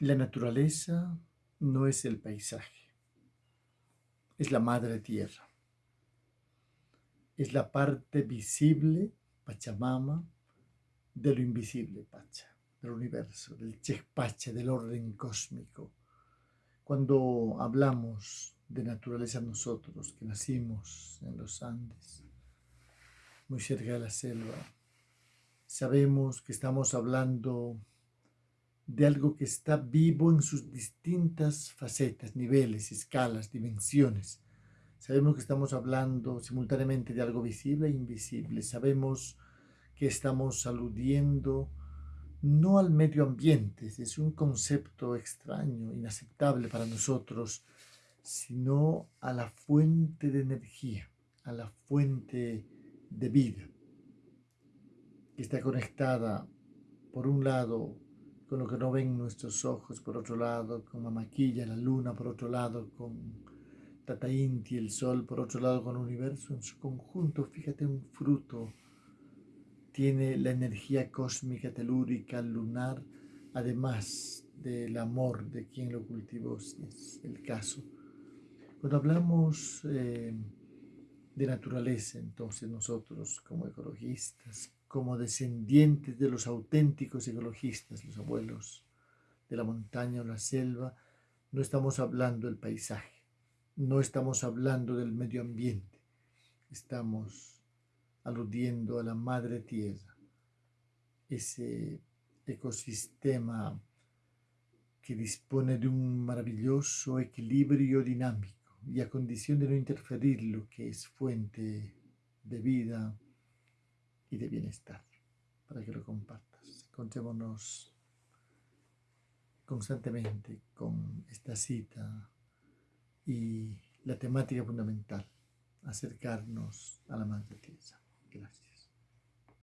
La naturaleza no es el paisaje, es la madre tierra. Es la parte visible, Pachamama, de lo invisible, Pacha, del universo, del Chekpacha, del orden cósmico. Cuando hablamos de naturaleza nosotros, que nacimos en los Andes, muy cerca de la selva, sabemos que estamos hablando de algo que está vivo en sus distintas facetas, niveles, escalas, dimensiones. Sabemos que estamos hablando simultáneamente de algo visible e invisible. Sabemos que estamos aludiendo no al medio ambiente, es un concepto extraño, inaceptable para nosotros, sino a la fuente de energía, a la fuente de vida, que está conectada, por un lado, con lo que no ven nuestros ojos, por otro lado, con la maquilla, la luna, por otro lado, con Tata Inti, el sol, por otro lado, con el universo en su conjunto. Fíjate, un fruto tiene la energía cósmica, telúrica, lunar, además del amor de quien lo cultivó, si es el caso. Cuando hablamos eh, de naturaleza, entonces nosotros como ecologistas, como descendientes de los auténticos ecologistas, los abuelos de la montaña o la selva, no estamos hablando del paisaje, no estamos hablando del medio ambiente, estamos aludiendo a la madre tierra, ese ecosistema que dispone de un maravilloso equilibrio dinámico y a condición de no interferir lo que es fuente de vida y de bienestar, para que lo compartas. Encontrémonos constantemente con esta cita y la temática fundamental, acercarnos a la Madre Tierra. Gracias.